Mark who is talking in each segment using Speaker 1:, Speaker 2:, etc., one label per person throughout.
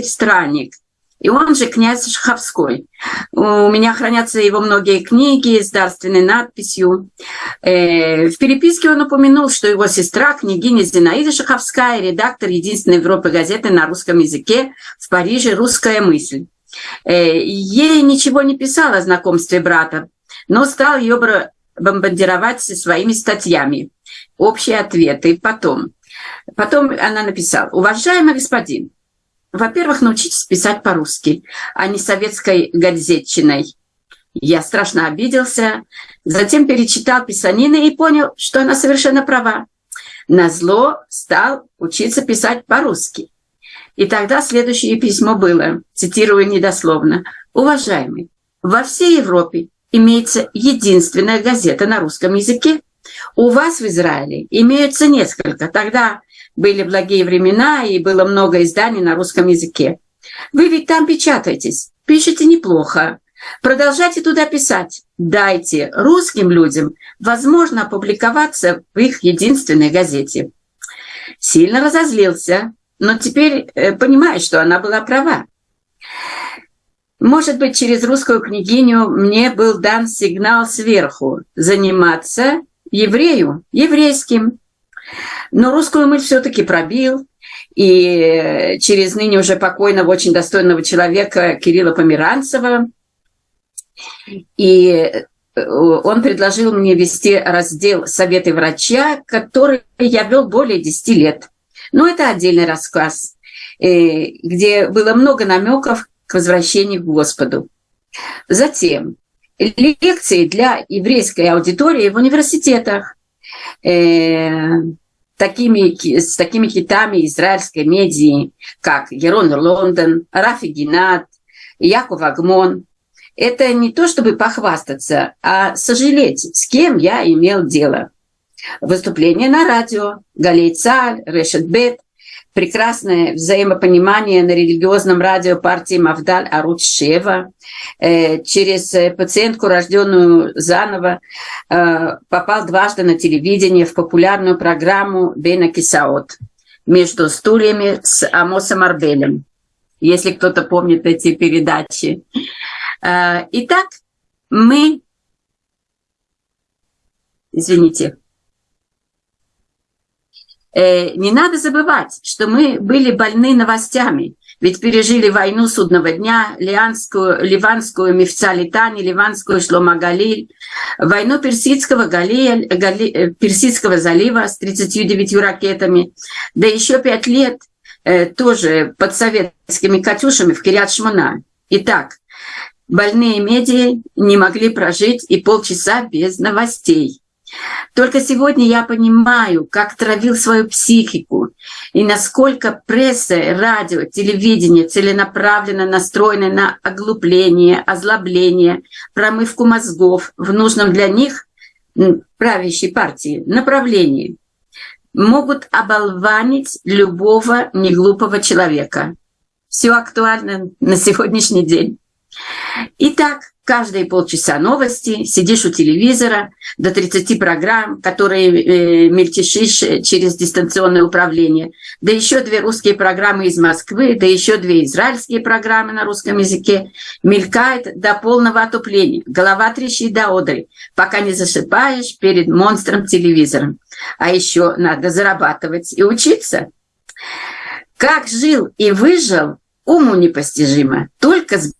Speaker 1: Странник, и он же князь Шаховской. У меня хранятся его многие книги с дарственной надписью. Э, в переписке он упомянул, что его сестра, княгиня Зинаида Шаховская, редактор единственной Европы газеты на русском языке в Париже «Русская мысль». Э, ей ничего не писал о знакомстве брата, но стал ее бомбардировать своими статьями. Общие ответы. Потом. Потом она написала. «Уважаемый господин, во-первых, научитесь писать по-русски, а не советской газетчиной. Я страшно обиделся, затем перечитал писанины и понял, что она совершенно права. Назло стал учиться писать по-русски. И тогда следующее письмо было, цитирую недословно, «Уважаемый, во всей Европе имеется единственная газета на русском языке. У вас в Израиле имеются несколько. Тогда были благие времена, и было много изданий на русском языке. Вы ведь там печатаетесь, пишете неплохо. Продолжайте туда писать. Дайте русским людям возможно опубликоваться в их единственной газете. Сильно разозлился, но теперь э, понимаю, что она была права. Может быть, через русскую княгиню мне был дан сигнал сверху заниматься еврею, еврейским. Но русскую мысль все-таки пробил, и через ныне уже покойного, очень достойного человека Кирилла Померанцева. И э, он предложил мне вести раздел «Советы врача», который я вел более 10 лет. Но это отдельный рассказ, э, где было много намеков к возвращению к Господу. Затем лекции для еврейской аудитории в университетах. Такими, с такими хитами израильской медии, как Ерон Лондон, Рафи Геннад, Яков Агмон. Это не то, чтобы похвастаться, а сожалеть, с кем я имел дело. Выступление на радио, Галей Цаль, Решет Бет, прекрасное взаимопонимание на религиозном радио партии Мавдаль Аруч Шева. Э, через э, пациентку, рожденную заново, э, попал дважды на телевидение в популярную программу Бена Кисаот «Между стульями» с Амосом Арбелем, если кто-то помнит эти передачи. Итак, мы... Извините. Э, не надо забывать, что мы были больны новостями, ведь пережили войну судного дня, Лианскую, Ливанскую Мифца Литани, Ливанскую Шломагалиль, войну Персидского, Галия, Гали, э, Персидского залива с 39 ракетами, да еще пять лет э, тоже под советскими «Катюшами» в Кириат-Шмона. Итак, больные медиа не могли прожить и полчаса без новостей. Только сегодня я понимаю, как травил свою психику и насколько пресса, радио, телевидение целенаправленно настроены на оглупление, озлобление, промывку мозгов в нужном для них правящей партии направлении. Могут оболванить любого неглупого человека. Все актуально на сегодняшний день. Итак, каждые полчаса новости, сидишь у телевизора, до 30 программ, которые э, мельтешишь через дистанционное управление, да еще две русские программы из Москвы, да еще две израильские программы на русском языке, мелькает до полного отупления, голова трещит до одри, пока не засыпаешь перед монстром телевизором. А еще надо зарабатывать и учиться. Как жил и выжил, уму непостижимо, только с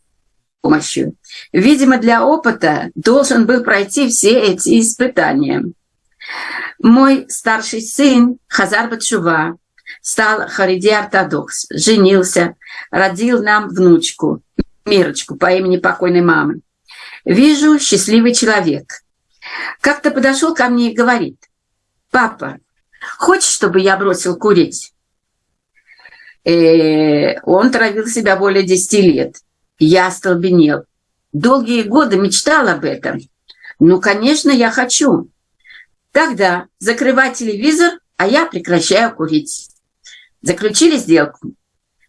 Speaker 1: помощью. Видимо, для опыта должен был пройти все эти испытания. Мой старший сын Хазар Батшува стал хариди-ортодокс, женился, родил нам внучку, Мирочку по имени покойной мамы. Вижу, счастливый человек. Как-то подошел ко мне и говорит, «Папа, хочешь, чтобы я бросил курить?» э, Он травил себя более 10 лет. Я остолбенел. Долгие годы мечтал об этом. Ну, конечно, я хочу. Тогда закрывай телевизор, а я прекращаю курить. Заключили сделку.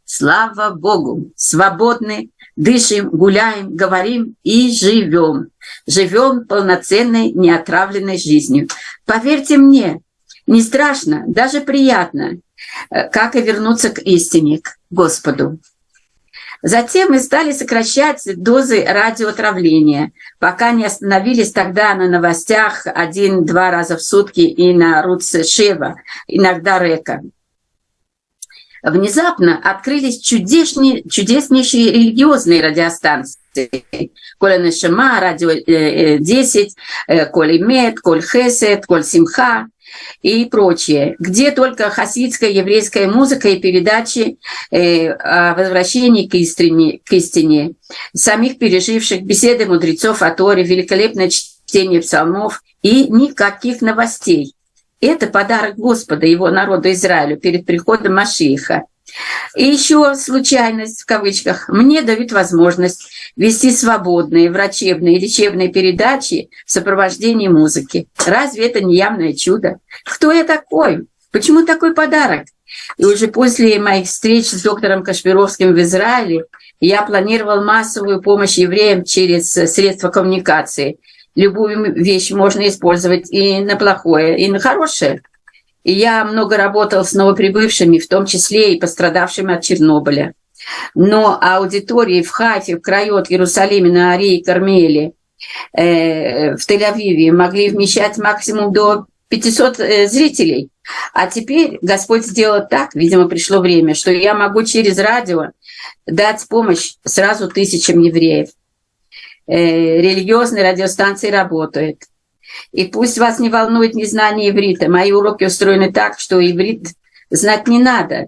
Speaker 1: Слава Богу, свободны, дышим, гуляем, говорим и живем. Живем полноценной, неотравленной жизнью. Поверьте мне, не страшно, даже приятно, э, как и вернуться к истине, к Господу. Затем мы стали сокращать дозы радиоотравления, пока не остановились тогда на новостях один-два раза в сутки и на Руце Шева, иногда Река. Внезапно открылись чудесные, чудеснейшие религиозные радиостанции. Коля Нашима, Радио 10, Коль Имет, Коль Хесет, Коль Симха и прочее, где только хасидская еврейская музыка и передачи э, о возвращении к истине, к истине, самих переживших беседы мудрецов о Торе, великолепное чтение псалмов и никаких новостей. Это подарок Господа, его народу Израилю перед приходом Машииха. И еще случайность, в кавычках, мне дают возможность вести свободные врачебные и лечебные передачи в сопровождении музыки. Разве это не явное чудо? Кто я такой? Почему такой подарок? И уже после моих встреч с доктором Кашпировским в Израиле я планировал массовую помощь евреям через средства коммуникации. Любую вещь можно использовать и на плохое, и на хорошее. И я много работал с новоприбывшими, в том числе и пострадавшими от Чернобыля. Но аудитории в Хайфе, в Крайот, Иерусалиме, на Арии, Кармеле, э, в Тель-Авиве могли вмещать максимум до 500 э, зрителей. А теперь Господь сделал так, видимо, пришло время, что я могу через радио дать помощь сразу тысячам евреев. Э, религиозные радиостанции работают. И пусть вас не волнует незнание иврита. Мои уроки устроены так, что иврит знать не надо,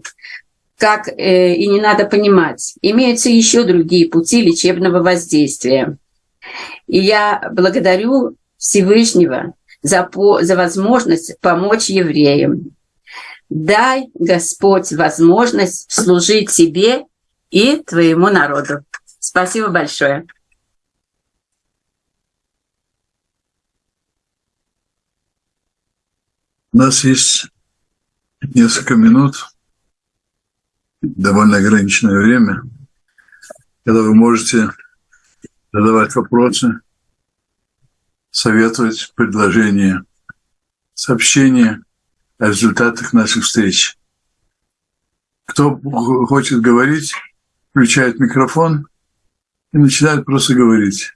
Speaker 1: как э, и не надо понимать. Имеются еще другие пути лечебного воздействия. И я благодарю Всевышнего за, по, за возможность помочь евреям. Дай, Господь, возможность служить тебе и твоему народу. Спасибо большое.
Speaker 2: У нас есть несколько минут, довольно ограниченное время, когда вы можете задавать вопросы, советовать предложения, сообщения о результатах наших встреч. Кто хочет говорить, включает микрофон и начинает просто говорить.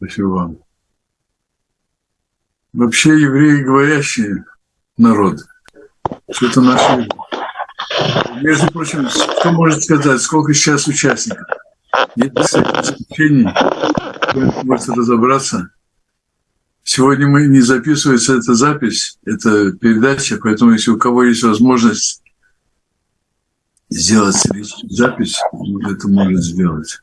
Speaker 2: Спасибо вам. Вообще евреи говорящие народ. Что это наши Между прочим, кто может сказать, сколько сейчас участников? Нет исключений, можете разобраться. Сегодня мы не записывается эта запись, это передача, поэтому если у кого есть возможность сделать запись, это может сделать.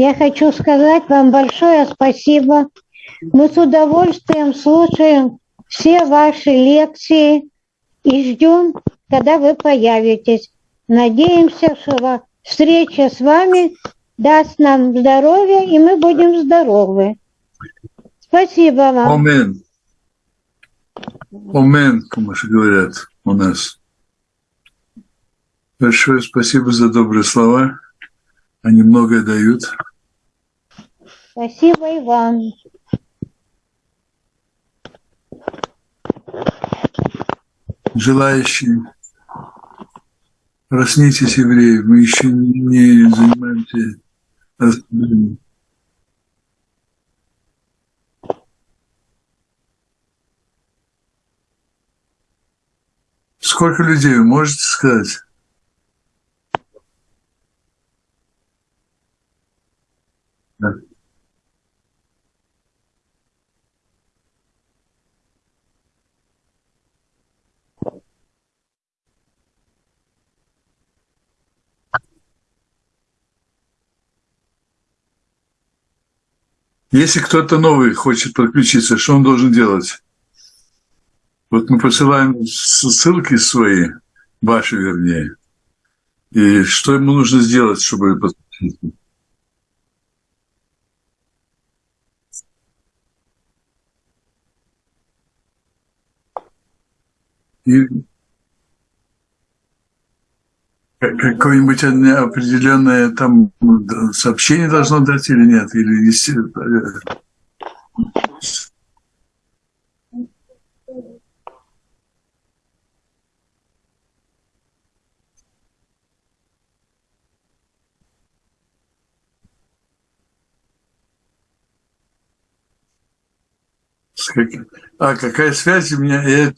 Speaker 3: Я хочу сказать вам большое спасибо. Мы с удовольствием слушаем все ваши лекции и ждем, когда вы появитесь. Надеемся, что встреча с вами даст нам здоровье, и мы будем здоровы. Спасибо вам.
Speaker 2: Амен. Амен, как говорят у нас. Большое спасибо за добрые слова. Они многое дают.
Speaker 3: Спасибо, Иван.
Speaker 2: Желающие, проснитесь, евреи, мы еще не занимаемся распределением. Сколько людей вы можете сказать? Да. Если кто-то новый хочет подключиться, что он должен делать? Вот мы посылаем ссылки свои, ваши вернее. И что ему нужно сделать, чтобы подключиться? И какое-нибудь определенное там сообщение должно дать или нет? Или А какая связь у меня? Я...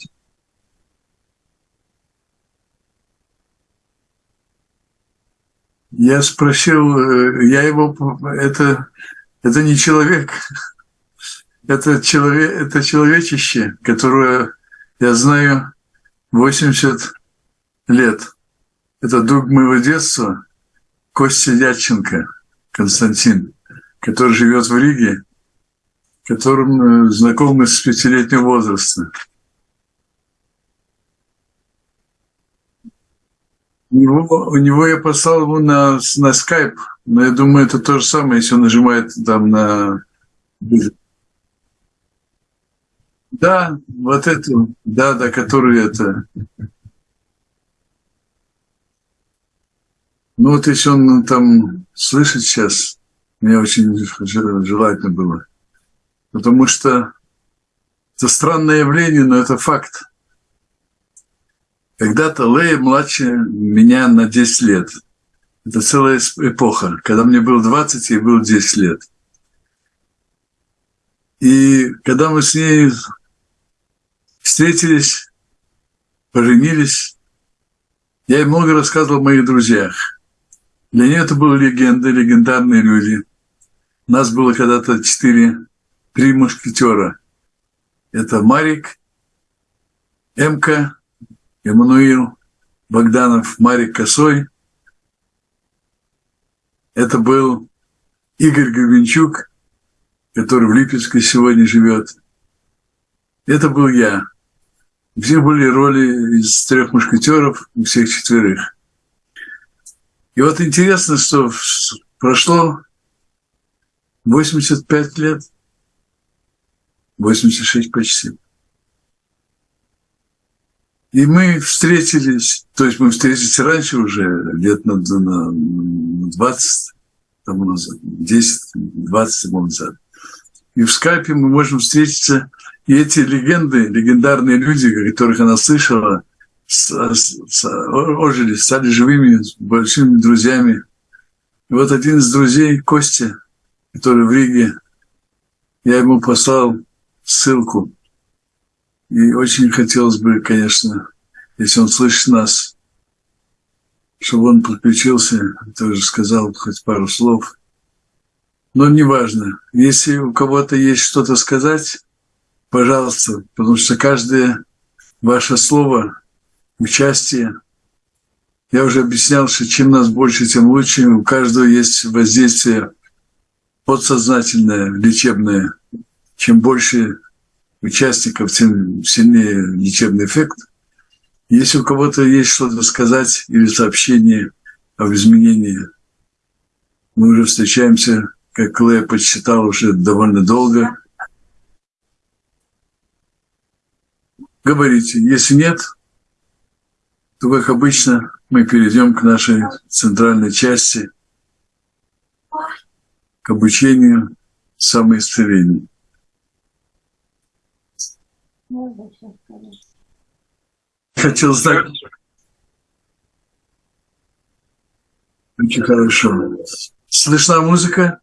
Speaker 2: я спросил, э, я его, это, это не человек, это, человек, это человечище, которое я знаю 80 лет. Это друг моего детства, Костя Дядченко, Константин, который живет в Риге которым э, знакомы с пятилетнего возраста. У него, у него я послал ему на, на скайп, но я думаю, это то же самое, если он нажимает там на... Да, вот эту, да, да, которую это... Ну вот если он там слышит сейчас, мне очень желательно было. Потому что это странное явление, но это факт. Когда-то Лея младше меня на 10 лет. Это целая эпоха. Когда мне было 20, ей было 10 лет. И когда мы с ней встретились, поженились, я ей много рассказывал о моих друзьях. Для нее это были легенды, легендарные люди. Нас было когда-то четыре три мушкетера. Это Марик, Эмка, Эммануил, Богданов, Марик Косой. Это был Игорь Гребенчук, который в Липецке сегодня живет. Это был я. Все были роли из трех мушкетеров, всех четверых. И вот интересно, что прошло 85 лет – 86 почти. И мы встретились, то есть мы встретились раньше уже, лет на, на 20 тому назад, 10-20 тому назад. И в скайпе мы можем встретиться, и эти легенды, легендарные люди, которых она слышала, с, с, ожили, стали живыми, большими друзьями. И вот один из друзей, Костя, который в Риге, я ему послал ссылку. И очень хотелось бы, конечно, если он слышит нас, чтобы он подключился, тоже сказал хоть пару слов. Но неважно. Если у кого-то есть что-то сказать, пожалуйста, потому что каждое ваше слово, участие, я уже объяснял, что чем нас больше, тем лучше. У каждого есть воздействие подсознательное, лечебное – чем больше участников, сильнее лечебный эффект. Если у кого-то есть что-то сказать или сообщение об изменении, мы уже встречаемся, как Клея подсчитал, уже довольно долго. Говорите. Если нет, то, как обычно, мы перейдем к нашей центральной части, к обучению самоисцеления. Хотел знать. Очень хорошо. Слышна музыка?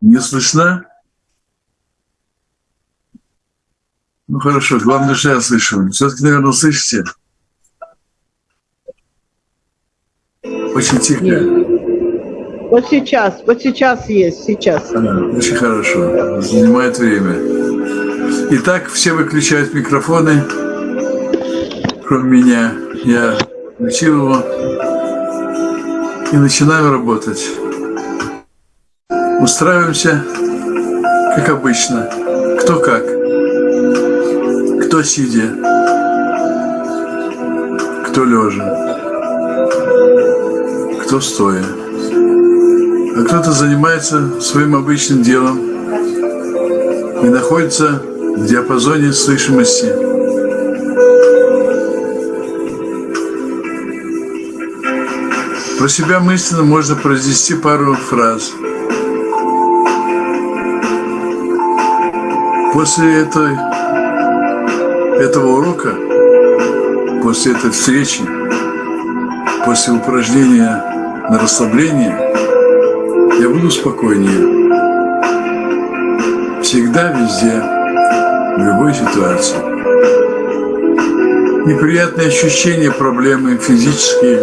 Speaker 2: Не слышно? Ну хорошо, главное, что я слышу. Все-таки, наверное, слышите? Очень тихо.
Speaker 4: Вот сейчас, вот сейчас есть, сейчас.
Speaker 2: А, очень хорошо. Занимает время. Итак, все выключают микрофоны, кроме меня. Я включил его и начинаем работать. Устраиваемся, как обычно. Кто как. Кто сидя. Кто лежа кто стоя. а кто-то занимается своим обычным делом и находится в диапазоне слышимости. Про себя мысленно можно произнести пару фраз. После этой, этого урока, после этой встречи, после упражнения на расслабление, я буду спокойнее. Всегда, везде, в любой ситуации. Неприятные ощущения, проблемы физические,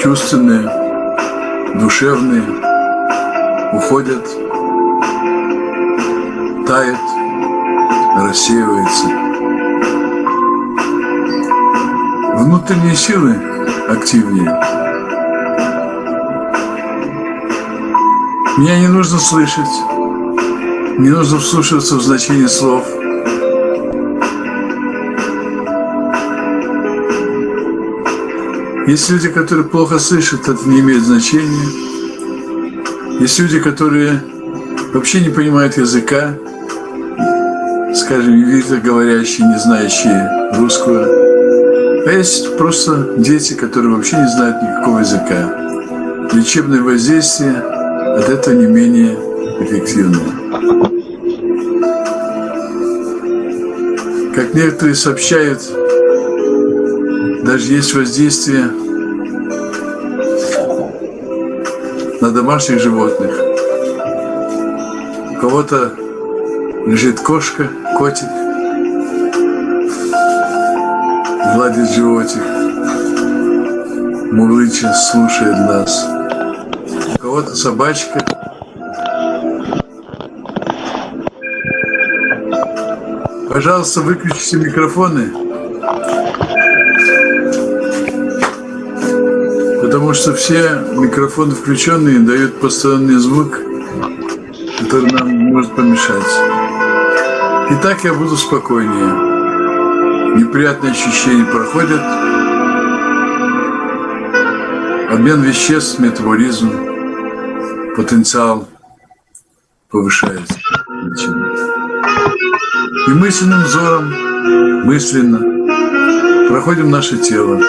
Speaker 2: чувственные, душевные уходят, тают, рассеиваются. Внутренние силы активнее. Меня не нужно слышать, не нужно вслушиваться в значение слов. Есть люди, которые плохо слышат, это не имеет значения. Есть люди, которые вообще не понимают языка, скажем, иврито говорящие, не знающие русского. А есть просто дети, которые вообще не знают никакого языка. Лечебное воздействие от этого не менее эффективное. Как некоторые сообщают, даже есть воздействие на домашних животных. У кого-то лежит кошка, котик, гладит животик, мурлыча, слушает нас. Кого-то собачка. Пожалуйста, выключите микрофоны. Потому что все микрофоны включенные дают постоянный звук, который нам может помешать. И так я буду спокойнее. Неприятные ощущения проходят. Обмен веществ, метаболизм, потенциал повышается. И мысленным взором, мысленно проходим наше тело,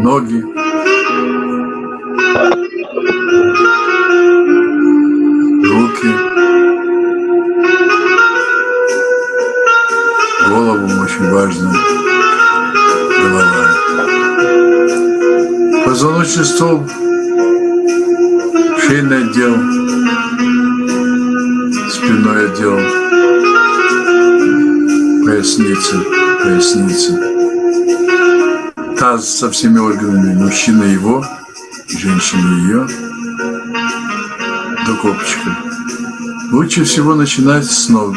Speaker 2: ноги, со всеми органами, мужчина его, женщина ее, до копчика. Лучше всего начинать с ног.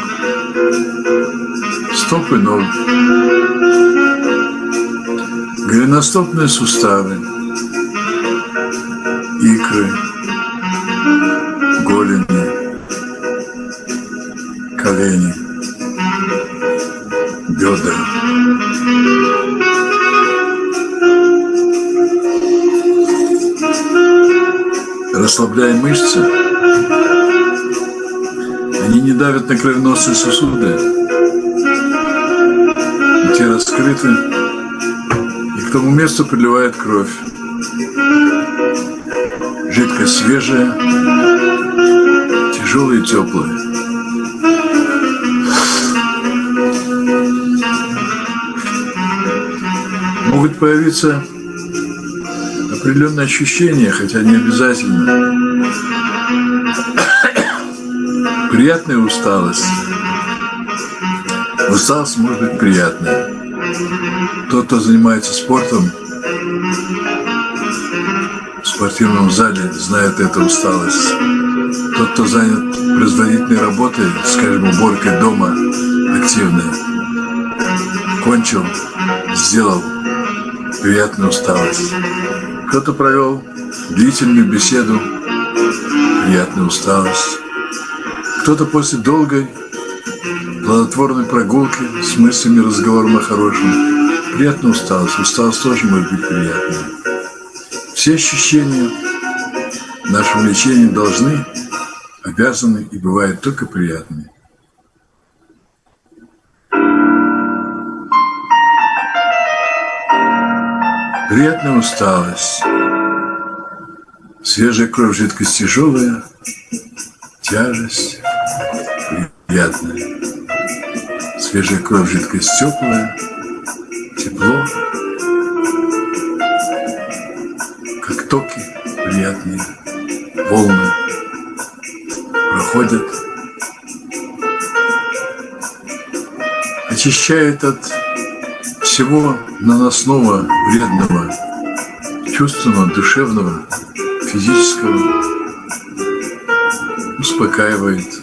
Speaker 2: Стопы ног. Голеностопные суставы. Икры. Голени. Колени. Расслабляем мышцы. Они не давят на кровеносные сосуды. Те раскрыты. И к тому месту приливает кровь. Жидкость свежая, тяжелая и теплая. Могут появиться определенные ощущения, хотя не обязательно. Приятная усталость. Усталость может быть приятная. Тот, кто занимается спортом, в спортивном зале, знает эту усталость. Тот, кто занят производительной работой, скажем, уборкой дома, активной, кончил, сделал приятную усталость. Кто-то провел длительную беседу, приятную усталость. Кто-то после долгой, плодотворной прогулки с мыслями, разговором о хорошем, приятная усталость. Усталость тоже может быть приятной. Все ощущения в нашем лечении должны, обязаны и бывают только приятными. Приятная усталость, свежая кровь, жидкость тяжелая, тяжесть приятная, свежая кровь, жидкость теплая, тепло, как токи приятные, волны проходят, очищают от всего наносного, вредного, чувственного, душевного, физического, успокаивает,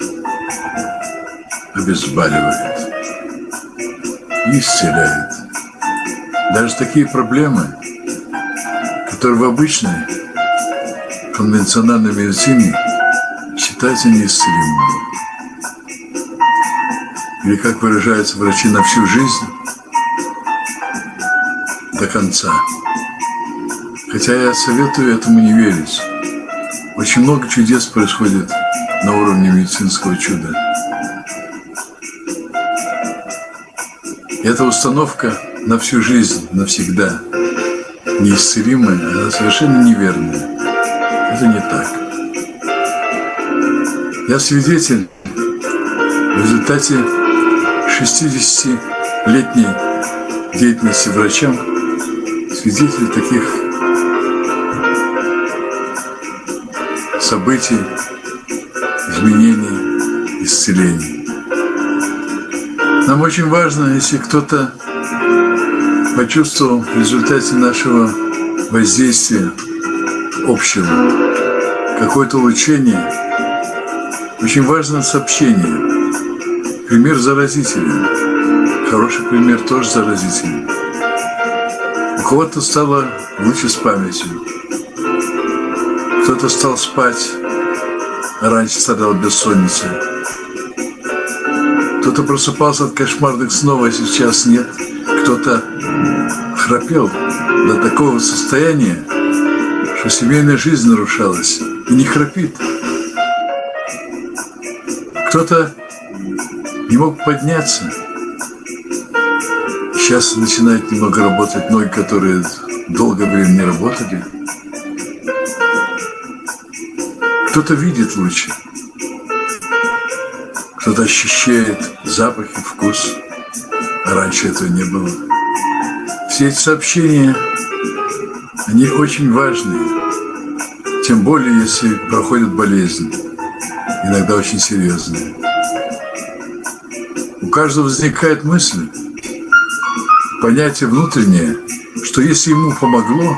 Speaker 2: обезболивает исцеляет. Даже такие проблемы, которые в обычной конвенциональной медицине считаются неисцелимыми. Или, как выражаются врачи, на всю жизнь до конца. Хотя я советую этому не верить. Очень много чудес происходит на уровне медицинского чуда. Эта установка на всю жизнь, навсегда, неисцелимая, она совершенно неверная. Это не так. Я свидетель в результате 60-летней деятельности врачам свидетель таких событий, изменений, исцелений. Нам очень важно, если кто-то почувствовал в результате нашего воздействия общего какое-то улучшение, очень важно сообщение. Пример заразителен. Хороший пример тоже заразителен. У кого-то стало лучше с памятью. Кто-то стал спать, а раньше страдал бессонницей. Кто-то просыпался от кошмарных снов, а сейчас нет. Кто-то храпел до такого состояния, что семейная жизнь нарушалась и не храпит. Кто-то не мог подняться. Сейчас начинают немного работать ноги, которые долгое время не работали. Кто-то видит лучше, кто-то ощущает запах и вкус, раньше этого не было. Все эти сообщения, они очень важные, тем более, если проходит болезнь, иногда очень серьезная. У каждого возникает мысль, понятие внутреннее, что если ему помогло,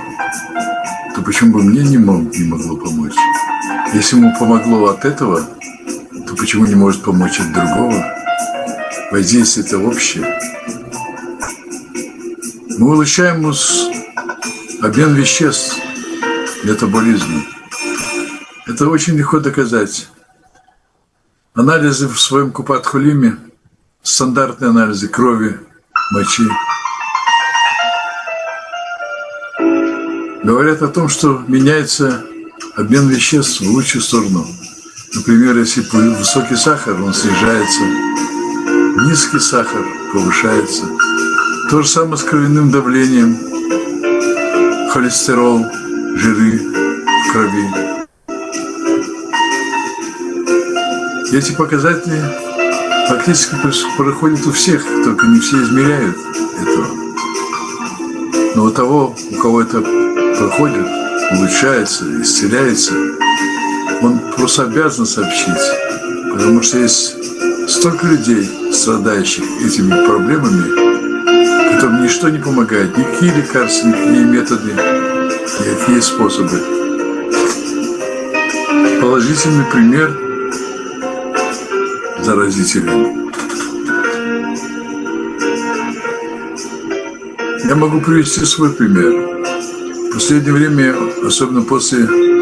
Speaker 2: то почему бы мне не, мог, не могло помочь? Если ему помогло от этого, то почему не может помочь от другого? Воздействие это общее. Мы улучшаем обмен веществ, метаболизма. Это очень легко доказать. Анализы в своем купат-хулиме, стандартные анализы крови, мочи, говорят о том, что меняется обмен веществ в лучшую сторону. Например, если высокий сахар, он снижается, низкий сахар повышается. То же самое с кровяным давлением, холестерол, жиры в крови. Эти показатели практически проходят у всех, только не все измеряют этого. Но у того, у кого это проходит, улучшается, исцеляется, он просто обязан сообщить. Потому что есть столько людей, страдающих этими проблемами, которым ничто не помогает, никакие лекарства, никакие методы, никакие способы. Положительный пример заразителен. Я могу привести свой пример. В последнее время, особенно после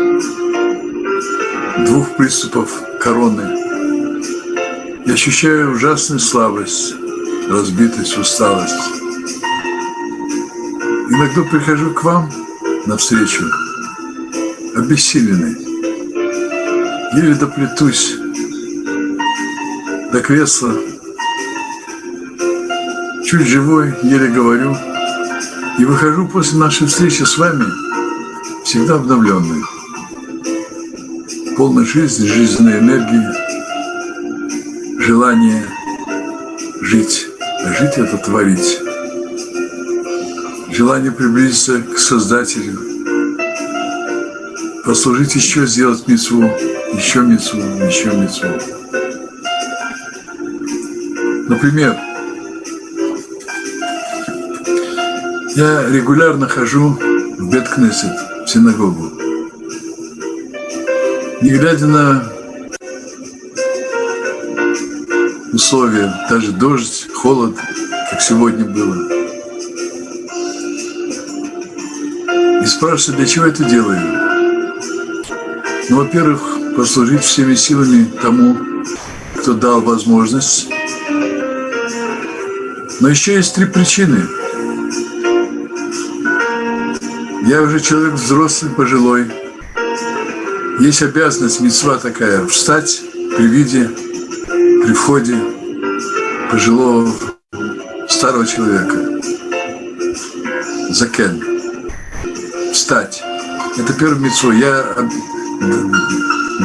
Speaker 2: двух приступов короны, я ощущаю ужасную слабость, разбитость, усталость. Иногда прихожу к вам навстречу, обессиленный, еле доплетусь до кресла, чуть живой, еле говорю, и выхожу после нашей встречи с вами всегда обновленный, полной жизни, жизненной энергии, желания жить, жить это творить, желание приблизиться к Создателю, послужить еще, сделать мецву, еще мецву, еще мецву. Например, я регулярно хожу в Беткнесет, в синагогу. Не глядя на условия, даже дождь, холод, как сегодня было. И спрашиваю, для чего это делаю? Ну, во-первых, послужить всеми силами тому, кто дал возможность. Но еще есть три причины. Я уже человек взрослый, пожилой. Есть обязанность, мецва такая, встать при виде, при входе пожилого старого человека. Закен. Встать. Это первый мецву. Я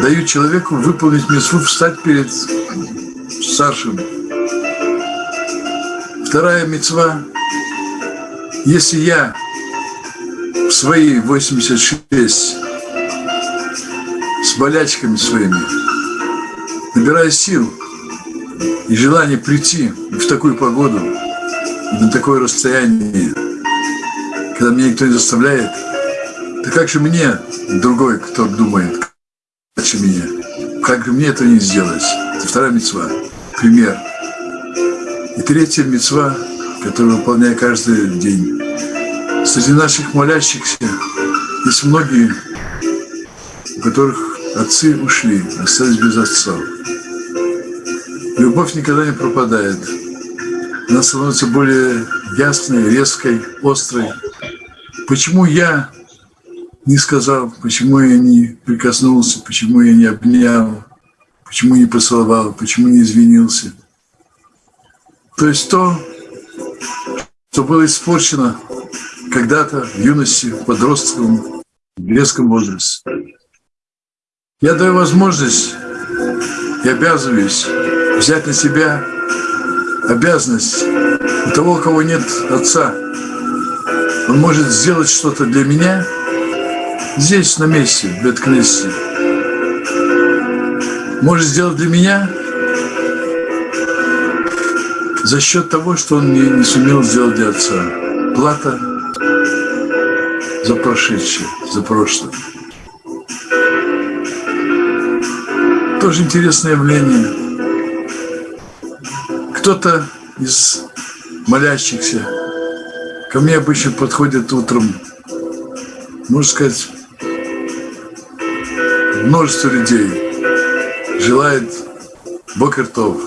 Speaker 2: даю человеку выполнить мецву, встать перед старшим. Вторая мецва. Если я в свои 86 с болячками своими набираю сил и желание прийти в такую погоду, на такое расстояние, когда меня никто не заставляет, то как же мне, другой, кто думает, как же меня, как же мне это не сделать? Это вторая мецва, пример. И третья мецва, которую выполняю каждый день. Среди наших молящихся есть многие, у которых отцы ушли, остались без отцов. Любовь никогда не пропадает. Она становится более ясной, резкой, острой. Почему я не сказал, почему я не прикоснулся, почему я не обнял, почему не поцеловал, почему не извинился? То есть то, что было испорчено когда-то в юности, в подростковом, в детском возрасте. Я даю возможность и обязываюсь взять на себя обязанность у того, у кого нет отца. Он может сделать что-то для меня здесь, на месте, в Беткнессе. Может сделать для меня за счет того, что он не, не сумел сделать для отца. Плата за прошедшее, за прошлое. Тоже интересное явление. Кто-то из молящихся ко мне обычно подходит утром, можно сказать, множество людей желает Бокертов.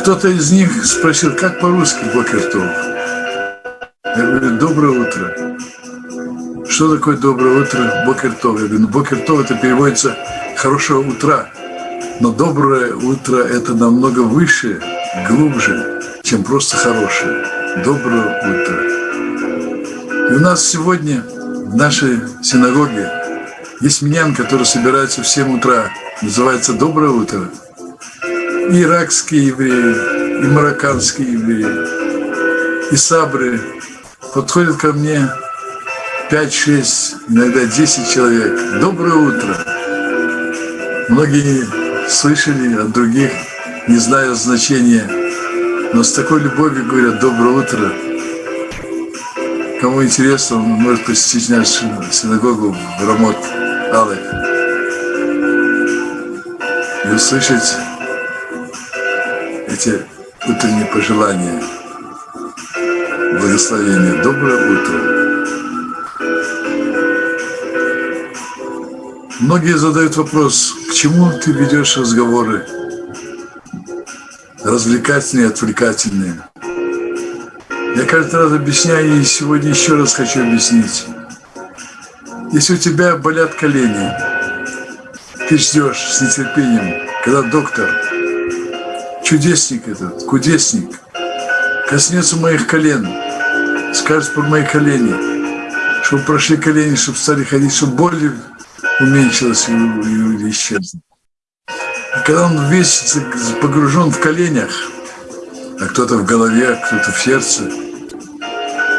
Speaker 2: Кто-то из них спросил, как по-русски Бокертов? Я говорю, доброе утро. Что такое доброе утро? Бокертов. Я говорю, ну Бокертов это переводится хорошего утра. Но доброе утро это намного выше, глубже, чем просто хорошее. Доброе утро. И у нас сегодня в нашей синагоге есть минян, который собирается в 7 утра. Называется «Доброе утро». И иракские евреи, и марокканские евреи, и сабры подходят ко мне 5-6, иногда 10 человек. Доброе утро. Многие слышали от других, не зная значения, но с такой любовью говорят «доброе утро». Кому интересно, он может посетить нашу синагогу в Рамот Алек и услышать эти утренние пожелания благословения. Доброе утро. Многие задают вопрос, к чему ты ведешь разговоры? Развлекательные, отвлекательные. Я каждый раз объясняю, и сегодня еще раз хочу объяснить. Если у тебя болят колени, ты ждешь с нетерпением, когда доктор, чудесник этот, кудесник, коснется моих колен, скажет про мои колени, чтобы прошли колени, чтобы стали ходить, чтобы боль уменьшилась или исчезла. И когда он весь погружен в коленях, а кто-то в голове, кто-то в сердце,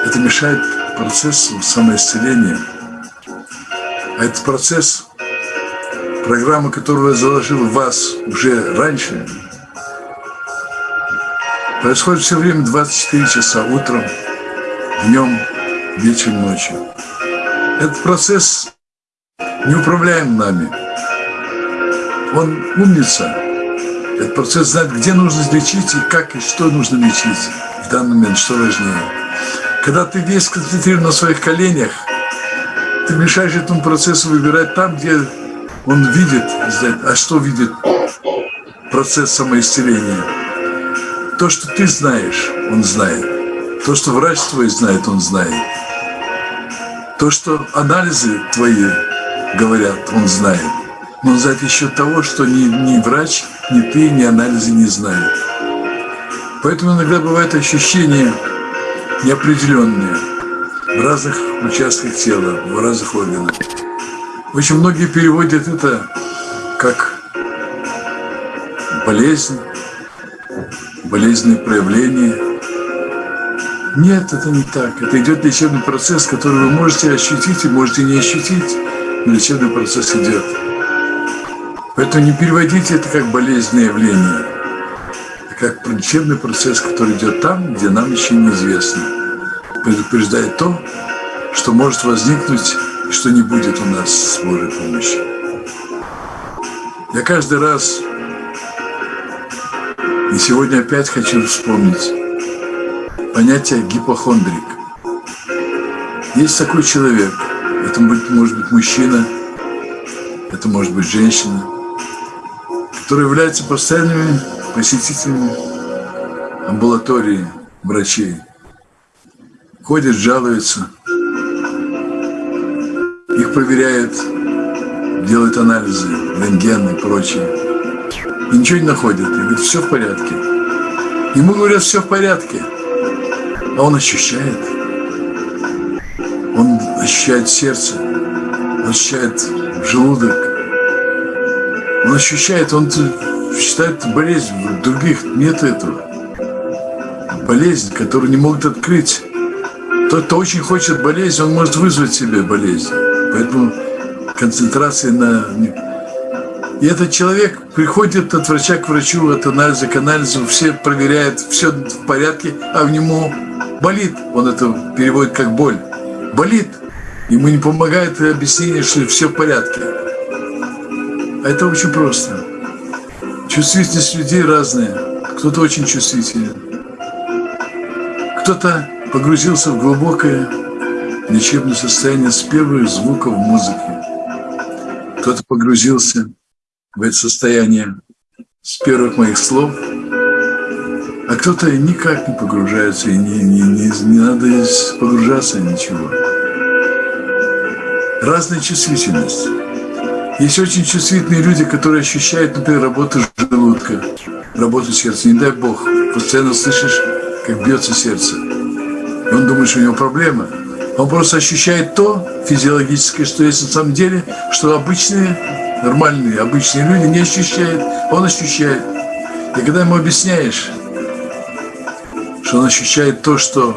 Speaker 2: это мешает процессу самоисцеления. А этот процесс, программа, которую я заложил в вас уже раньше, происходит все время 24 часа утром, днем, вечером, ночью. Этот процесс не управляем нами. Он умница. Этот процесс знает, где нужно лечить и как и что нужно лечить в данный момент, что важнее. Когда ты весь концентрирован на своих коленях, ты мешаешь этому процессу выбирать там, где он видит, а что видит процесс самоисцеления. То, что ты знаешь, он знает. То, что врач твой знает, он знает. То, что анализы твои говорят, он знает. Но знает еще того, что ни, ни врач, ни ты, ни анализы не знают. Поэтому иногда бывает ощущение неопределенные в разных участках тела, в разных органах. Очень многие переводят это как болезнь, болезненные проявления. Нет, это не так. Это идет лечебный процесс, который вы можете ощутить и можете не ощутить, лечебный процесс идет. Поэтому не переводите это как болезненное явление, а как лечебный процесс, который идет там, где нам еще неизвестно. Предупреждает то, что может возникнуть и что не будет у нас с Божьей помощью. Я каждый раз и сегодня опять хочу вспомнить понятие гипохондрик. Есть такой человек, это может быть мужчина, это может быть женщина, которые являются постоянными посетителями амбулатории врачей. Ходят, жалуются, их проверяют, делают анализы, рентген и прочее и ничего не находят. И говорит, все в порядке. Ему говорят, все в порядке. А он ощущает. Ощущает сердце, он ощущает желудок. Он ощущает, он считает болезнь, других нет этого. Болезнь, которую не могут открыть. Тот, кто очень хочет болезнь, он может вызвать себе болезнь. Поэтому концентрация на и этот человек приходит от врача к врачу, от анализа к анализу, все проверяют, все в порядке, а в нему болит. Он это переводит как боль. Болит. Ему не помогает объяснение, что все в порядке. А это очень просто. Чувствительность людей разная. Кто-то очень чувствителен. Кто-то погрузился в глубокое лечебное состояние с первых звуков музыки. Кто-то погрузился в это состояние с первых моих слов, а кто-то никак не погружается, и не, не, не, не надо погружаться ничего. Разная чувствительность. Есть очень чувствительные люди, которые ощущают, например, работу желудка, работу сердца. Не дай Бог, постоянно слышишь, как бьется сердце. И он думает, что у него проблема. Он просто ощущает то физиологическое, что есть на самом деле, что обычные нормальные, обычные люди не ощущают, он ощущает. И когда ему объясняешь, что он ощущает то, что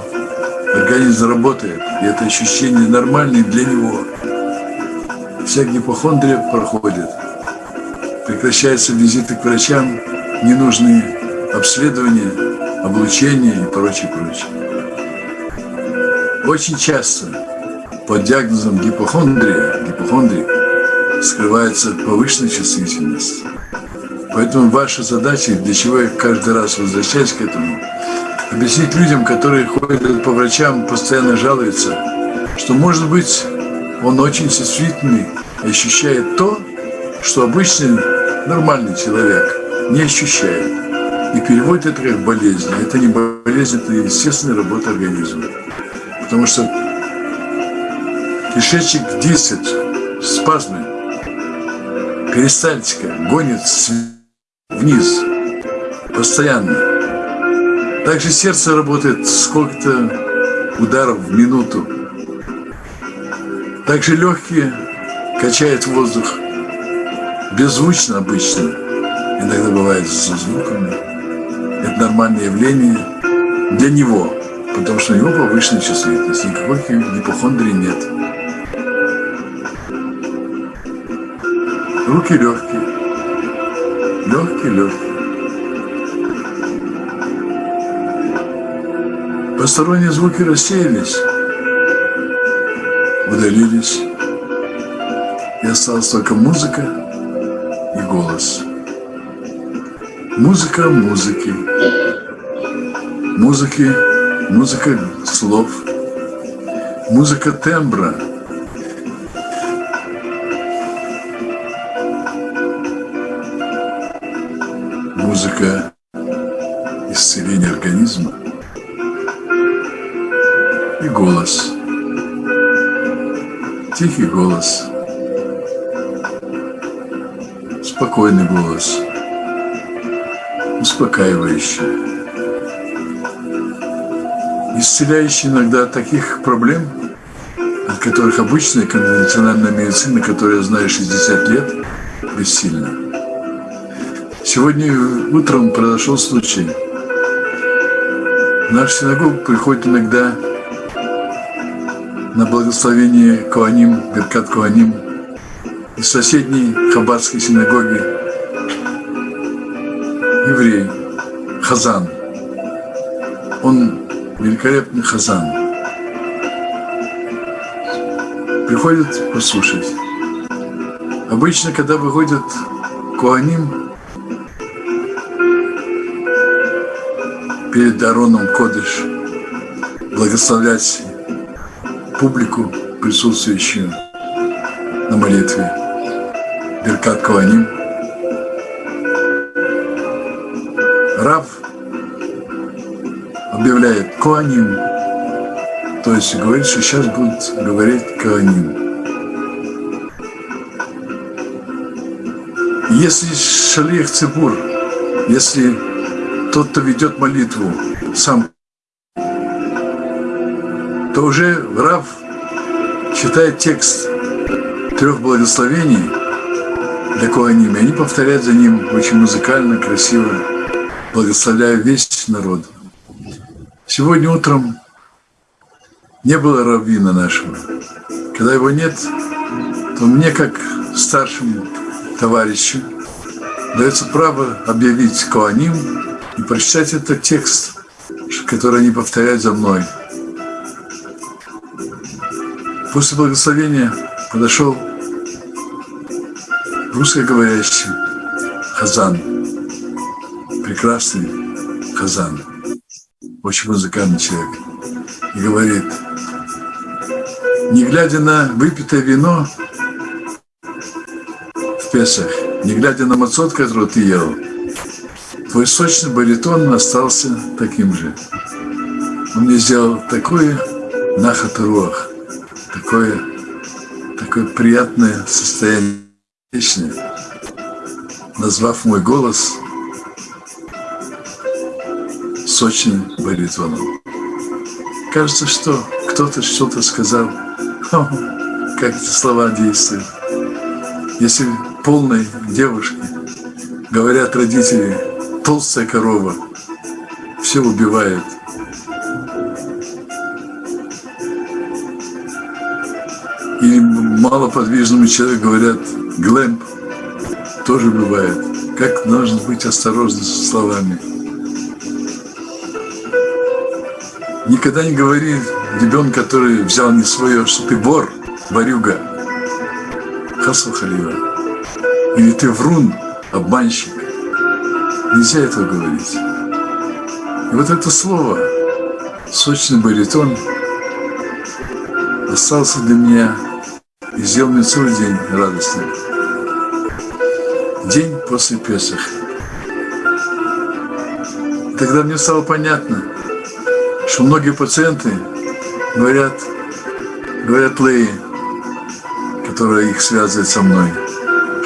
Speaker 2: организм работает, и это ощущение нормальное для него, вся гипохондрия проходит. Прекращаются визиты к врачам, ненужные обследования, облучение и прочее, прочее. Очень часто под диагнозом гипохондрия, гипохондрик, скрывается повышенная чувствительность. Поэтому ваша задача, для чего я каждый раз возвращаюсь к этому, объяснить людям, которые ходят по врачам, постоянно жалуются, что, может быть, он очень чувствительный ощущает то, что обычный нормальный человек не ощущает. И переводит это как болезнь. Это не болезнь, это естественная работа организма. Потому что кишечник действует, спазмы, перистальтика гонит вниз постоянно. Также сердце работает сколько-то ударов в минуту. Также легкие качает воздух беззвучно обычно. Иногда бывает со звуками. Это нормальное явление для него, потому что у него повышенная чувствительность. Никакой гипохондрии нет. Руки легкие. Легкие, легкие. Посторонние звуки рассеялись, удалились. И осталась только музыка и голос. Музыка музыки. Музыки, музыка слов. Музыка тембра. Музыка исцеления организма и голос. Тихий голос. Спокойный голос. Успокаивающий. Исцеляющий иногда от таких проблем, от которых обычная конвенциональная медицина, которую я знаю 60 лет, бессильна. Сегодня утром произошел случай. В нашу синагогу приходит иногда на благословение Куаним, Беркат Куаним из соседней Хабадской синагоги еврей Хазан. Он великолепный Хазан. Приходит послушать. Обычно, когда выходит Куаним перед Ароном Кодыш, благословлять публику, присутствующую на молитве. Беркат Каваним. Рав объявляет Куаним, то есть говорит, что сейчас будет говорить Куаним. Если шалих цибур, если тот, кто ведет молитву, сам то уже Рав читает текст трех благословений для Куаним, и они повторяют за ним очень музыкально, красиво, благословляя весь народ. Сегодня утром не было раввина нашего. Когда его нет, то мне, как старшему товарищу, дается право объявить Коаним и прочитать этот текст, который они повторяют за мной. После благословения подошел русскоговорящий Хазан, прекрасный Хазан, очень музыкальный человек, и говорит, не глядя на выпитое вино в Песах, не глядя на мацот, который ты ел, твой сочный баритон остался таким же. Он мне сделал такое нахатруах, такое, такое приятное состояние, назвав мой голос сочным баритоном. Кажется, что кто-то что-то сказал, как эти слова действуют. Если полной девушке говорят родители, толстая корова, все убивает – малоподвижному человеку говорят глэмп, тоже бывает. Как нужно быть осторожным со словами. Никогда не говори ребенку, который взял не свое, что ты вор, ворюга. Хасу халива. Или ты врун, обманщик. Нельзя этого говорить. И вот это слово, сочный баритон, остался для меня и сделал мне целый день радостным. День после Песах. Тогда мне стало понятно, что многие пациенты говорят, говорят Леи, которая их связывает со мной,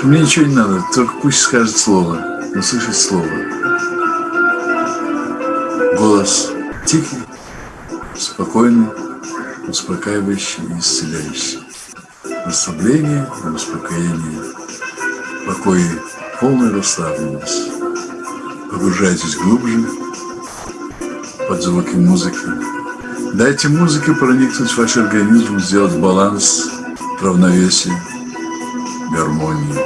Speaker 2: Мне ничего не надо, только пусть скажет слово, услышит слово. Голос тихий, спокойный, успокаивающий и исцеляющий. Расслабление, успокоение, покой, полная расслабленность. Погружайтесь глубже под звуки музыки. Дайте музыке проникнуть в ваш организм, сделать баланс, равновесие, гармонию.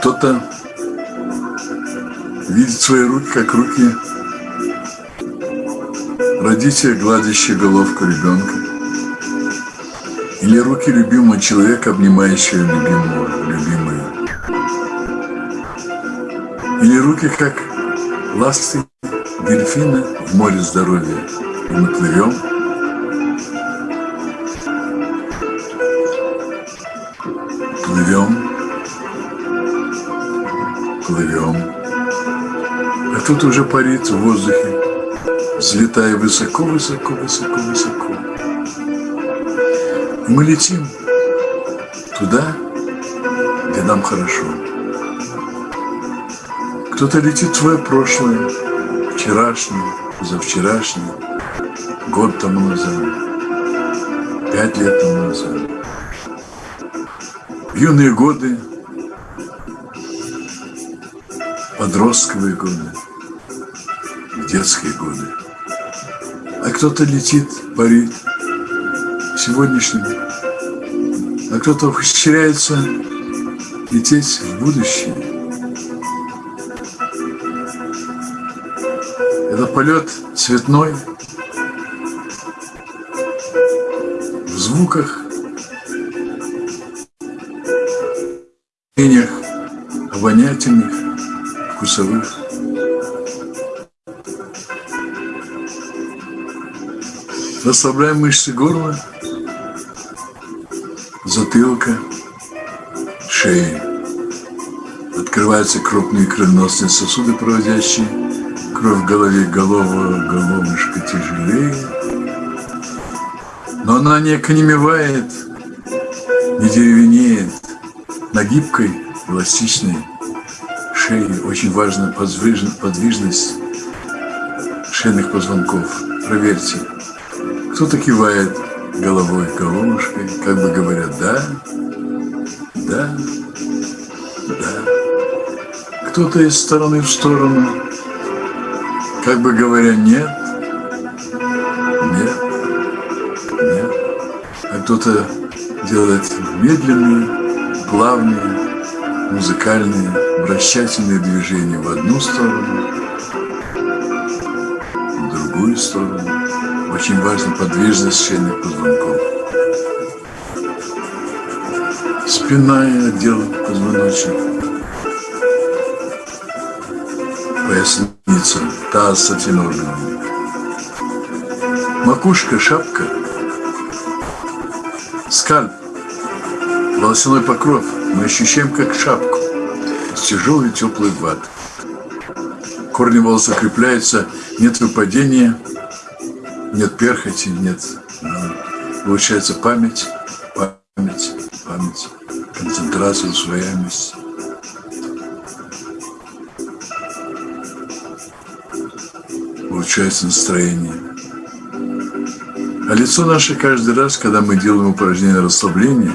Speaker 2: Кто-то видит свои руки, как руки родителя, гладящие головку ребенка. Или руки любимого человека, обнимающего любимого, любимую. Или руки, как ласты дельфина в море здоровья. И мы плывем. Плывем. Плывем. А тут уже парит в воздухе, взлетая высоко, высоко, высоко, высоко. Мы летим туда, где нам хорошо. Кто-то летит в твое прошлое, вчерашнее, позавчерашнее, год тому назад, пять лет тому назад. В юные годы, подростковые годы, в детские годы. Кто-то летит, парит. Сегодняшним, а кто-то ухищряется лететь в будущее. Это полет цветной, в звуках, ощущениях обонятельных, вкусовых. Расслабляем мышцы горла, затылка, шеи. Открываются крупные кровеносные сосуды, проводящие кровь в голове, голова, головушка тяжелее. Но она не оконемевает, не деревенеет. На гибкой, эластичной шее очень важна подвижность шейных позвонков. Проверьте. Кто-то кивает головой, головушкой, как бы говорят «да», «да», «да». Кто-то из стороны в сторону, как бы говоря «нет», «нет», «нет». А кто-то делает медленные, плавные, музыкальные, вращательные движения в одну сторону, в другую сторону. Очень важна подвижность шейных позвонков. Спина и отдел позвоночника. Поясница, таз с этими органами. Макушка, шапка, скальп, волосяной покров. Мы ощущаем как шапку с тяжелой теплой ватой. Корни волос укрепляются, нет выпадения, нет перхоти, нет. Получается память, память, память, концентрация, усвояемость. Получается настроение. А лицо наше каждый раз, когда мы делаем упражнение расслабления,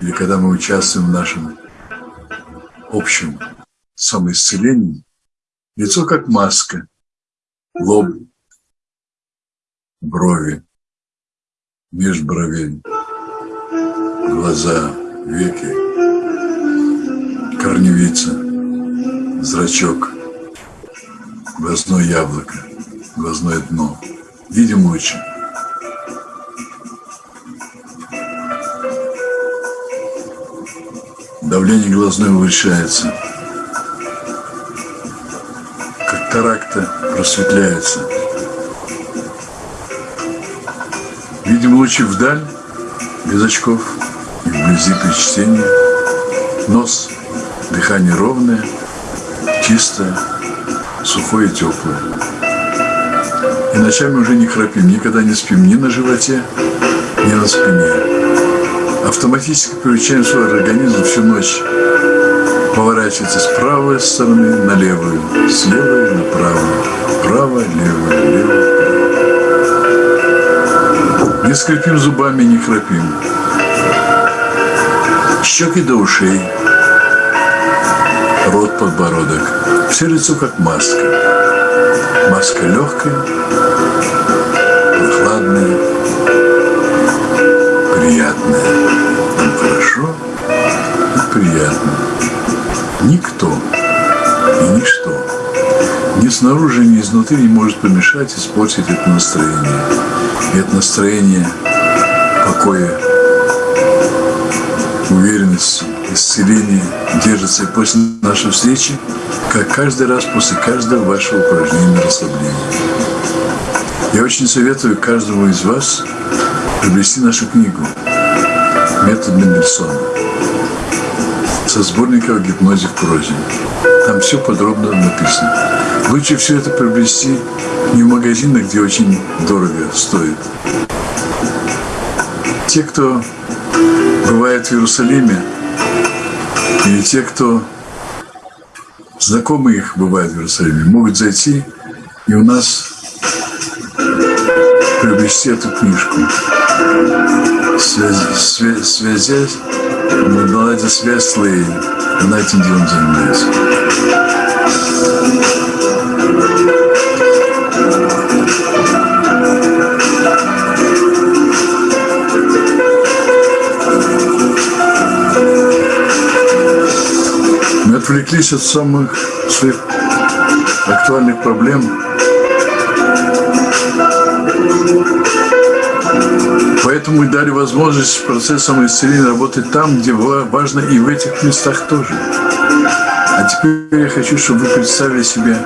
Speaker 2: или когда мы участвуем в нашем общем самоисцелении, лицо как маска, лоб, брови, межбровей, глаза, веки, корневица, зрачок, глазное яблоко, глазное дно. Видим очень. Давление глазное повышается. Катаракта просветляется. Видим лучи вдаль, без очков, и вблизи при чтении. Нос, дыхание ровное, чистое, сухое и теплое. И ночами уже не храпим, никогда не спим ни на животе, ни на спине. Автоматически приучаем свой организм всю ночь поворачиваться с правой стороны на левую, с левой на правую, право, лево, лево, право. Не скрипим зубами, не храпим. Щеки до ушей, рот, подбородок. Все лицо как маска. Маска легкая, прохладная, приятная. Нам хорошо и приятно. Никто и ничто ни снаружи, ни изнутри не может помешать испортить это настроение. И это настроение покоя, уверенности, исцеления держится и после нашей встречи, как каждый раз после каждого вашего упражнения расслабления. Я очень советую каждому из вас приобрести нашу книгу «Метод Мендельсона» со сборника о гипнозе в прозе. Там все подробно написано. Лучше все это приобрести не в магазинах, где очень дорого стоит. Те, кто бывает в Иерусалиме, или те, кто знакомые их бывают в Иерусалиме, могут зайти и у нас приобрести эту книжку. Связь, связь, связь, наладить связь с Леей. Она этим делом занимается. Отвлеклись от самых своих актуальных проблем. Поэтому мы дали возможность процесс самоисцеления работать там, где важно и в этих местах тоже. А теперь я хочу, чтобы вы представили себе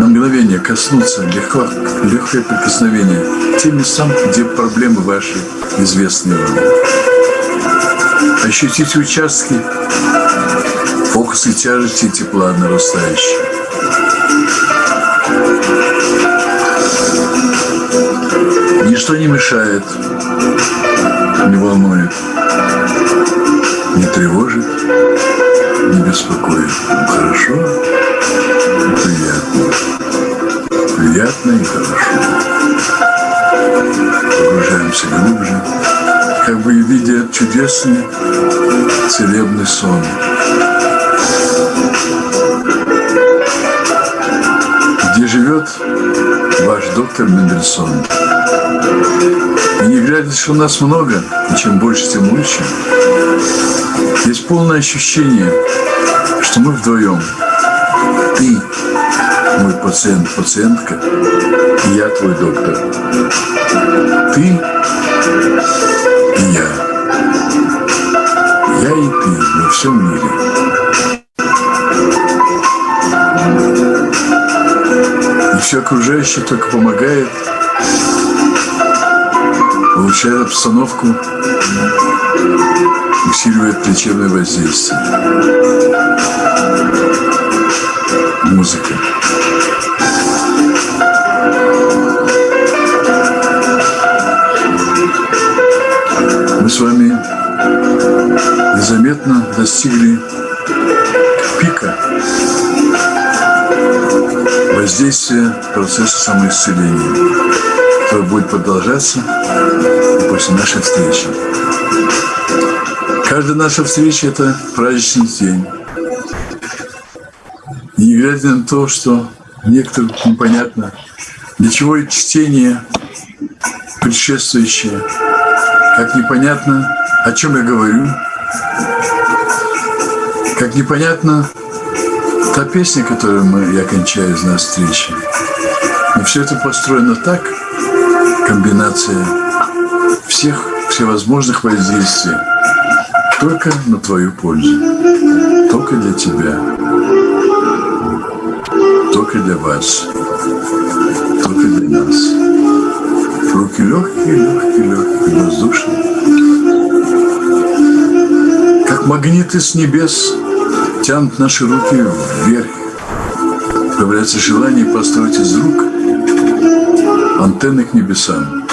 Speaker 2: на мгновение коснуться, легко, легкое прикосновение тем местам, где проблемы ваши известны вам. Ощутите участки, фокусы тяжести и тепла нарастающие. Ничто не мешает, не волнует, не тревожит, не беспокоит. Хорошо приятно. Приятно и хорошо. Погружаемся глубже, как бы видя чудесный целебный сон. Живет ваш доктор Мендельсон. И не глядя, что нас много, и чем больше, тем лучше, есть полное ощущение, что мы вдвоем. Ты мой пациент, пациентка, и я твой доктор. Ты и я. Я и ты во всем мире. Все окружающее только помогает, улучшает обстановку, усиливает лечебное воздействие. Музыка. Мы с вами незаметно достигли пика воздействия процесса самоисцеления, который будет продолжаться и после нашей встречи. Каждая наша встреча – это праздничный день. И не глядя на то, что некоторым непонятно, для чего чтение предшествующее, как непонятно, о чем я говорю, как непонятно та песня, которую мы, я кончаю из нас встречи. Но все это построено так, комбинация всех всевозможных воздействий, только на твою пользу, только для тебя, только для вас, только для нас. Руки легкие, легкие, легкие, воздушные. Как магниты с небес тянут наши руки вверх. Появляется желание построить из рук антенны к небесам.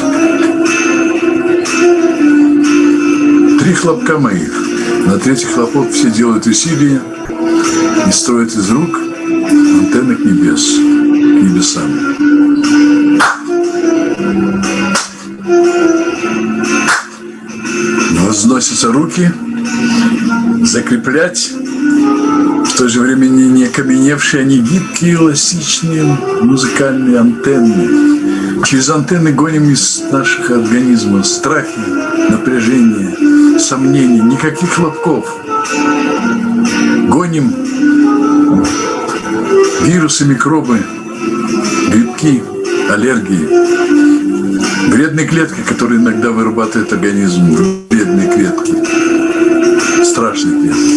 Speaker 2: Три хлопка моих. На третий хлопок все делают усилия и строят из рук антенны к небес, к небесам. Возносятся руки, закреплять то же время не, не окаменевшие, они гибкие, эластичные музыкальные антенны. Через антенны гоним из наших организмов страхи, напряжение, сомнения, никаких хлопков. Гоним вирусы, микробы, грибки, аллергии, вредные клетки, которые иногда вырабатывает организм, вредные клетки, страшные клетки.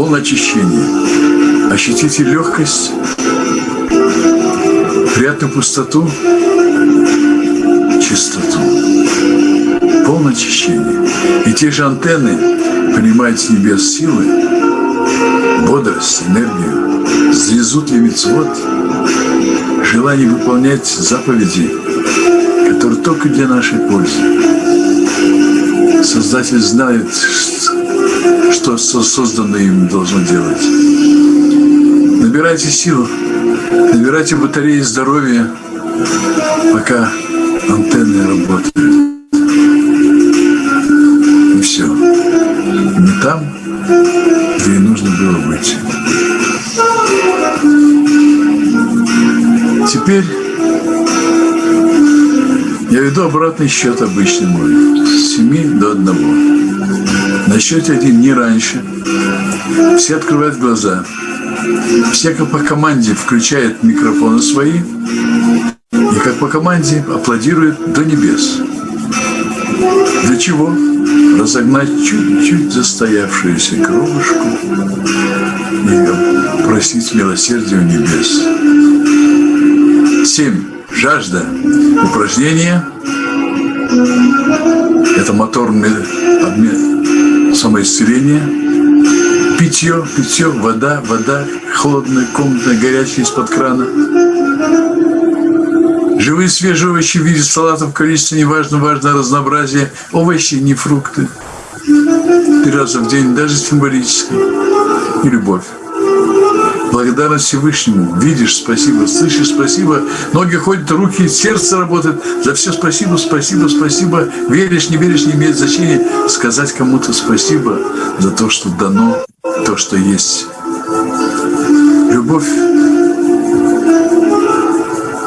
Speaker 2: Полное очищение. Ощутите легкость, приятную пустоту, чистоту. Полное очищение. И те же антенны принимают с небес силы, бодрость, энергию, звезут ли мицвод, желание выполнять заповеди, которые только для нашей пользы. Создатель знает, что созданное им должно делать. Набирайте силу, набирайте батареи здоровья, пока антенны работают. И все. Не там, где и нужно было быть. Теперь я веду обратный счет обычный мой. С 7 до 1. На счете один не раньше. Все открывают глаза. Все как по команде включают микрофоны свои. И как по команде аплодируют до небес. Для чего? Разогнать чуть-чуть застоявшуюся кровушку и просить милосердия у небес. Семь. Жажда. Упражнение. Это моторный обмен, самоисцеление. Питье, питье, вода, вода, холодная, комнатная, горячая из-под крана. Живые свежие овощи в виде салатов в количестве неважно, важно разнообразие. Овощи, не фрукты. Три раза в день, даже символически. И любовь благодарность Всевышнему. Видишь, спасибо, слышишь, спасибо. Ноги ходят, руки, сердце работает. За все спасибо, спасибо, спасибо. Веришь, не веришь, не имеет значения. Сказать кому-то спасибо за то, что дано, то, что есть. Любовь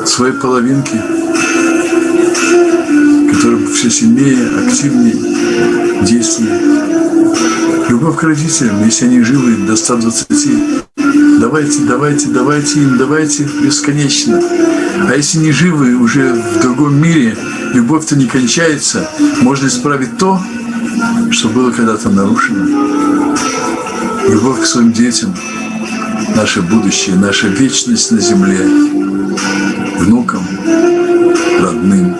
Speaker 2: своей половинки, которая все сильнее, активнее действует. Любовь к родителям, если они живы до 120 давайте, давайте, давайте им, давайте бесконечно. А если не живы уже в другом мире, любовь-то не кончается, можно исправить то, что было когда-то нарушено. Любовь к своим детям, наше будущее, наша вечность на земле, внукам, родным.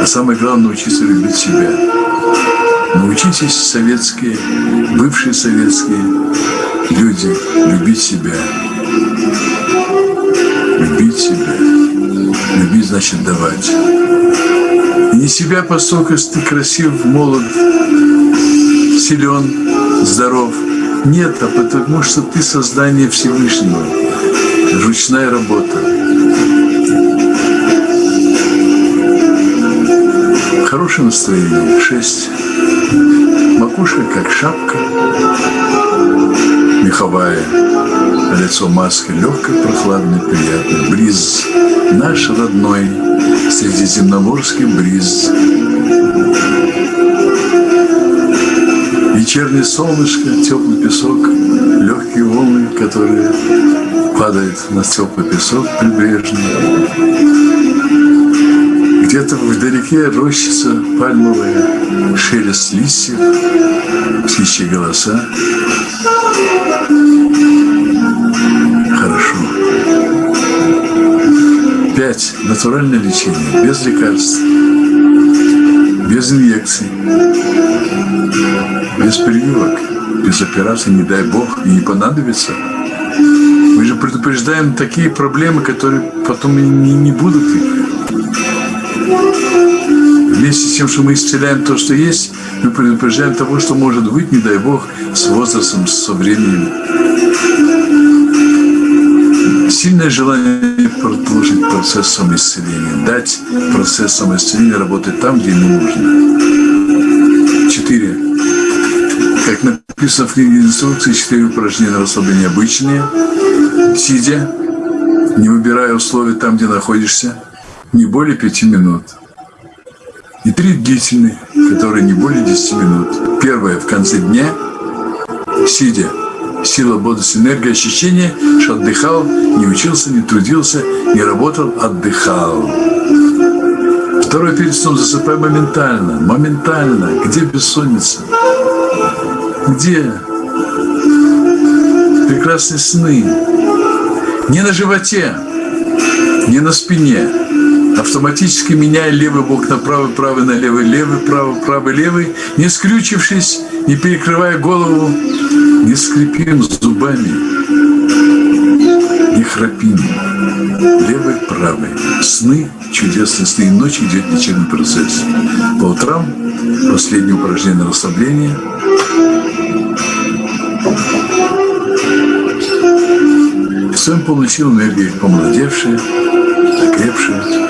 Speaker 2: А самое главное, научиться любить себя. Научитесь советские, бывшие советские, люди любить себя. Любить себя. Любить значит давать. И не себя поскольку ты красив, молод, силен, здоров. Нет, а потому что ты создание Всевышнего. Ручная работа. Хорошее настроение. Шесть. Макушка как шапка меховая, лицо маской легкой, прохладной, приятной, бриз, наш родной, средиземноморский бриз. Вечернее солнышко, теплый песок, легкие волны, которые падают на теплый песок прибрежный. Где-то вдалеке рощица пальмовая, шелест листьев, птичьи голоса. Хорошо. Пять. Натуральное лечение, без лекарств, без инъекций, без прививок, без операций, не дай бог, и не понадобится. Мы же предупреждаем такие проблемы, которые потом не, не будут их. Вместе с тем, что мы исцеляем то, что есть, мы предупреждаем того, что может быть, не дай Бог, с возрастом, со временем. Сильное желание продолжить процесс самоисцеления, дать процесс самоисцеления работать там, где ему нужно. Четыре. Как написано в книге инструкции, четыре упражнения на расслабление обычные, сидя, не выбирая условия там, где находишься, не более пяти минут. И три длительные, которые не более десяти минут. Первое в конце дня, сидя, сила, бодрость, энергия, ощущение, что отдыхал, не учился, не трудился, не работал, отдыхал. Второе перед сном засыпай моментально, моментально. Где бессонница? Где прекрасные сны? Не на животе, не на спине, автоматически меняя левый бок на правый, правый на левый, левый, правый, правый, левый, не скрючившись, не перекрывая голову, не скрипим зубами, не храпим. Левый, правый. Сны, чудесные сны. И ночью идет лечебный процесс. По утрам последнее упражнение на расслабление. Полной силы энергии помолодевшие, окрепшие,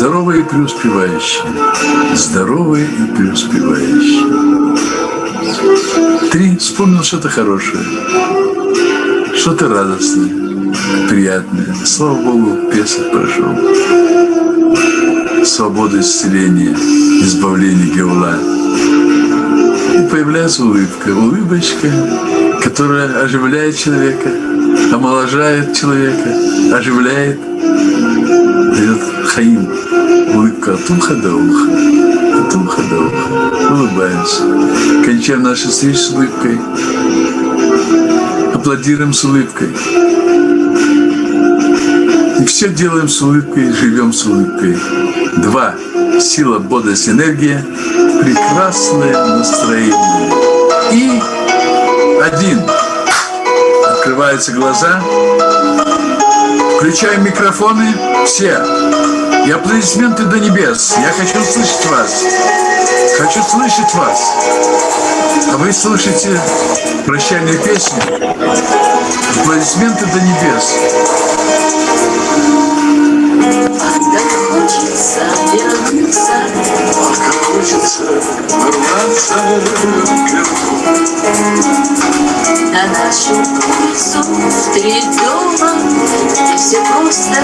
Speaker 2: здоровые и преуспевающие, здоровые и преуспевающие. Три. Вспомнил что-то хорошее, что-то радостное, приятное. Слава Богу, Песок прошел. Свобода исцеления, избавление Геула. И появляется улыбка. Улыбочка, которая оживляет человека, омоложает человека, оживляет, дает хаим. Улыбка от уха до уха от уха до уха. Улыбаемся. Кончаем наши встречи с улыбкой. Аплодируем с улыбкой. И все делаем с улыбкой, живем с улыбкой. Два. Сила, бодрость, энергия. Прекрасное настроение. И один. Открываются глаза. Включаем микрофоны. Все. И аплодисменты до небес. Я хочу слышать вас. Хочу слышать вас. А вы слышите прощальные песни. Аплодисменты до небес.
Speaker 1: Так хочется вернуться,
Speaker 2: Как хочется ворваться
Speaker 1: на нашу улицу три дома, где все просто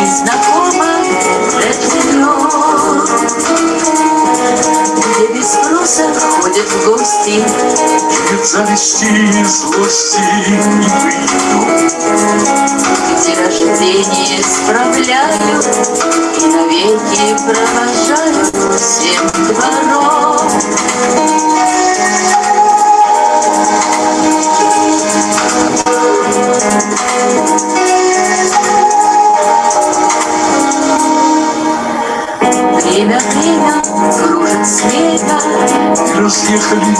Speaker 1: и знакомо. Рождено. Где без спроса ходят в гости,
Speaker 2: Нет зависти и злости не
Speaker 1: где рождение справляют и навеки провожают всем двором.
Speaker 2: Разъехались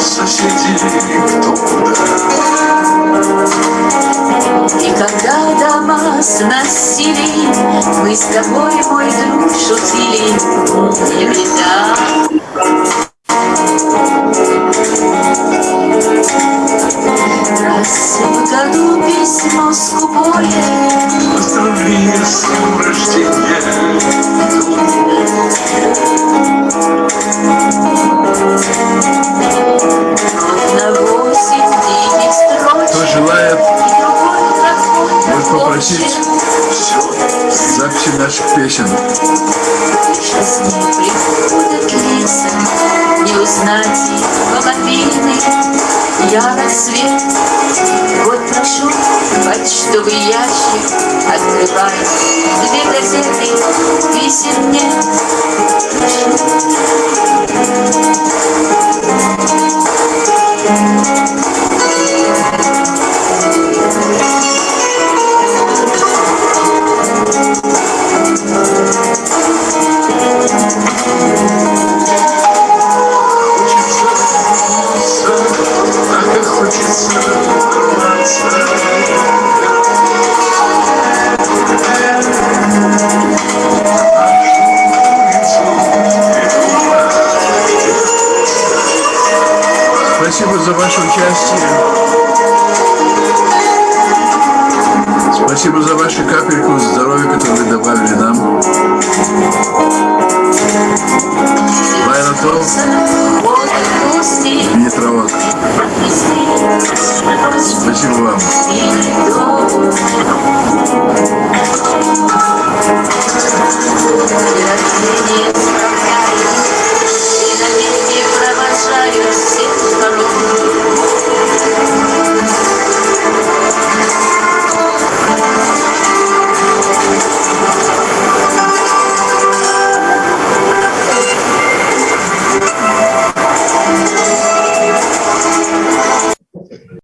Speaker 2: соседи кто куда.
Speaker 1: И когда дома сносили, мы с тобой, мой друг, шутили, не лета.